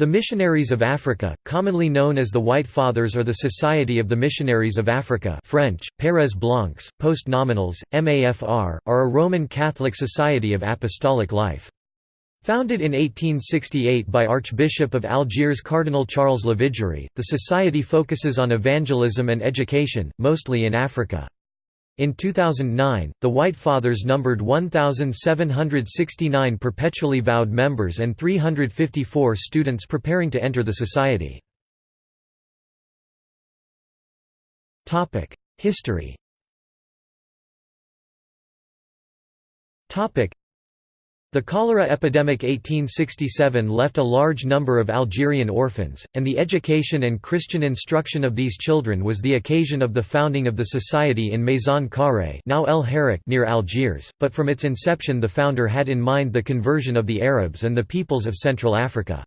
The Missionaries of Africa, commonly known as the White Fathers or the Society of the Missionaries of Africa French, Pères Blancs, post-nominals, MAFR, are a Roman Catholic society of apostolic life. Founded in 1868 by Archbishop of Algiers Cardinal Charles Lavigerie, the society focuses on evangelism and education, mostly in Africa. In 2009, the White Fathers numbered 1,769 perpetually vowed members and 354 students preparing to enter the society. History the cholera epidemic 1867 left a large number of Algerian orphans, and the education and Christian instruction of these children was the occasion of the founding of the society in Maison Carrée now El Harrach near Algiers, but from its inception the founder had in mind the conversion of the Arabs and the peoples of Central Africa.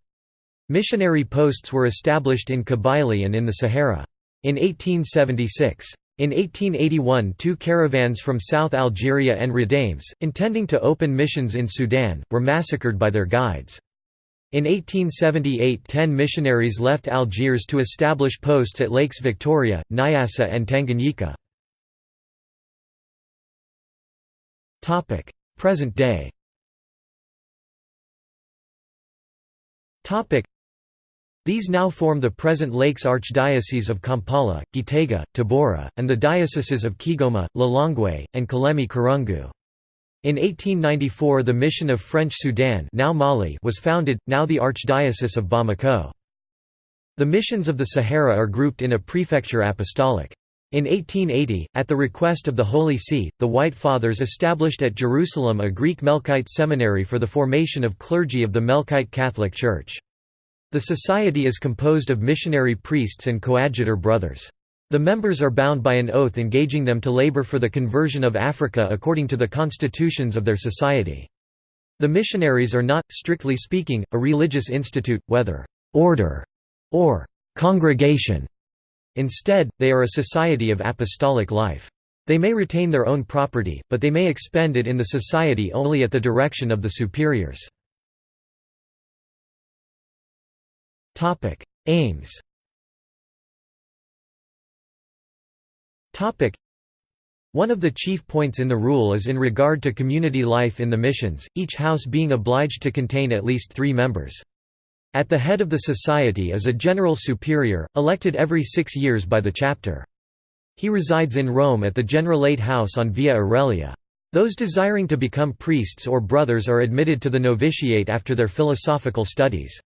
Missionary posts were established in Kabylie and in the Sahara. In 1876, in 1881 two caravans from South Algeria and Rhadames, intending to open missions in Sudan, were massacred by their guides. In 1878 ten missionaries left Algiers to establish posts at Lakes Victoria, Nyassa and Tanganyika. Present day these now form the present Lakes Archdiocese of Kampala, Gitega, Tabora, and the dioceses of Kigoma, Lilongwe, and Kalemie Kirungu. In 1894 the Mission of French Sudan now Mali was founded, now the Archdiocese of Bamako. The missions of the Sahara are grouped in a prefecture apostolic. In 1880, at the request of the Holy See, the White Fathers established at Jerusalem a Greek Melkite seminary for the formation of clergy of the Melkite Catholic Church. The society is composed of missionary priests and coadjutor brothers. The members are bound by an oath engaging them to labor for the conversion of Africa according to the constitutions of their society. The missionaries are not, strictly speaking, a religious institute, whether «order» or «congregation». Instead, they are a society of apostolic life. They may retain their own property, but they may expend it in the society only at the direction of the superiors. Topic: Aims. Topic: One of the chief points in the rule is in regard to community life in the missions, each house being obliged to contain at least 3 members. At the head of the society is a general superior, elected every 6 years by the chapter. He resides in Rome at the Generalate House on Via Aurelia. Those desiring to become priests or brothers are admitted to the novitiate after their philosophical studies.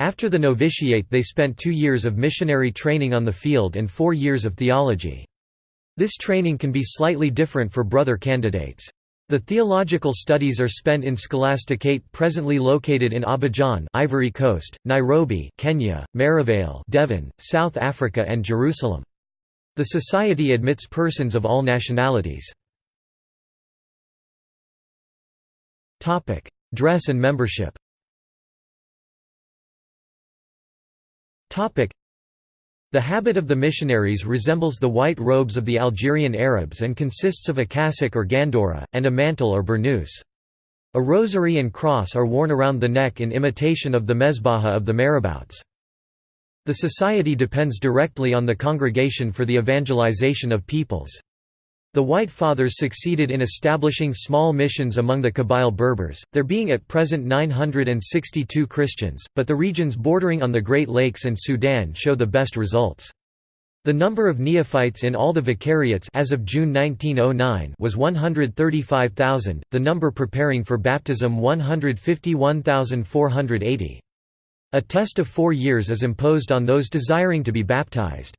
After the novitiate they spent two years of missionary training on the field and four years of theology. This training can be slightly different for brother candidates. The theological studies are spent in Scholasticate presently located in Abidjan Ivory Coast, Nairobi Kenya, Merivale Devon, South Africa and Jerusalem. The society admits persons of all nationalities. Dress and membership The habit of the missionaries resembles the white robes of the Algerian Arabs and consists of a cassock or gandora, and a mantle or burnous. A rosary and cross are worn around the neck in imitation of the mezbaha of the marabouts. The society depends directly on the congregation for the evangelization of peoples. The White Fathers succeeded in establishing small missions among the Kabyle Berbers, there being at present 962 Christians, but the regions bordering on the Great Lakes and Sudan show the best results. The number of neophytes in all the vicariates as of June 1909 was 135,000, the number preparing for baptism 151,480. A test of four years is imposed on those desiring to be baptized.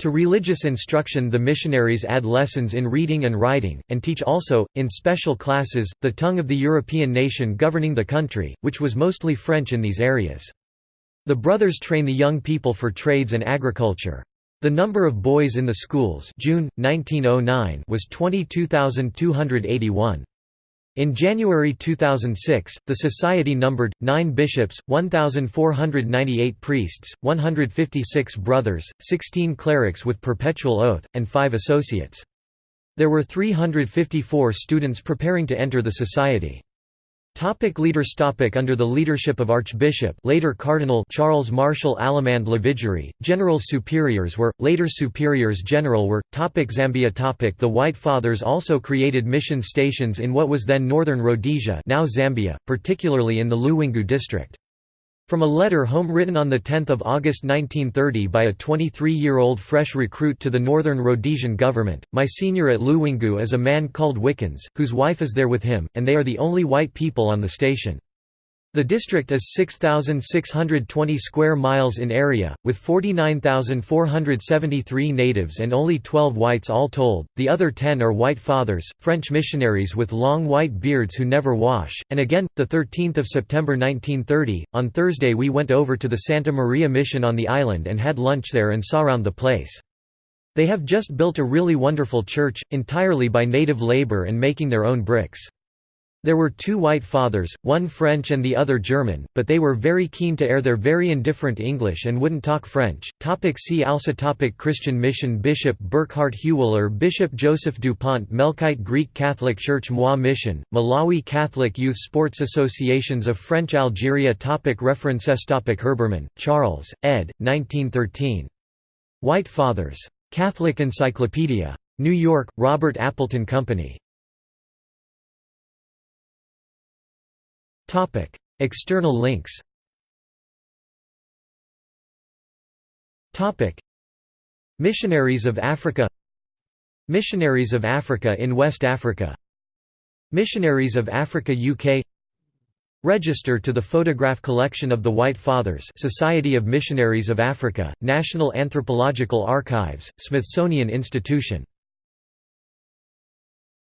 To religious instruction the missionaries add lessons in reading and writing, and teach also, in special classes, the tongue of the European nation governing the country, which was mostly French in these areas. The brothers train the young people for trades and agriculture. The number of boys in the schools June, 1909 was 22,281. In January 2006, the society numbered, 9 bishops, 1,498 priests, 156 brothers, 16 clerics with perpetual oath, and 5 associates. There were 354 students preparing to enter the society. Topic leaders topic Under the leadership of Archbishop later Cardinal Charles Martial Allemand Lavigerie, General Superiors were, later Superiors General were. Topic Zambia topic The White Fathers also created mission stations in what was then Northern Rhodesia now Zambia, particularly in the Luwingu district. From a letter home written on 10 August 1930 by a 23-year-old fresh recruit to the Northern Rhodesian government, my senior at Luwingu is a man called Wickens, whose wife is there with him, and they are the only white people on the station. The district is 6,620 square miles in area, with 49,473 natives and only 12 whites all told, the other 10 are white fathers, French missionaries with long white beards who never wash, and again, 13 September 1930, on Thursday we went over to the Santa Maria Mission on the island and had lunch there and saw around the place. They have just built a really wonderful church, entirely by native labor and making their own bricks. There were two white fathers, one French and the other German, but they were very keen to air their very indifferent English and wouldn't talk French. Topic see also topic Christian mission Bishop Burkhard Huwiler Bishop Joseph Dupont Melkite Greek Catholic Church Moi Mission, Malawi Catholic Youth Sports Associations of French Algeria topic References topic Herbermann, Charles, ed. 1913. White Fathers. Catholic Encyclopedia. New York, Robert Appleton Company. Topic: External links. Topic: Missionaries of Africa. Missionaries of Africa in West Africa. Missionaries of Africa UK. Register to the photograph collection of the White Fathers Society of Missionaries of Africa, National Anthropological Archives, Smithsonian Institution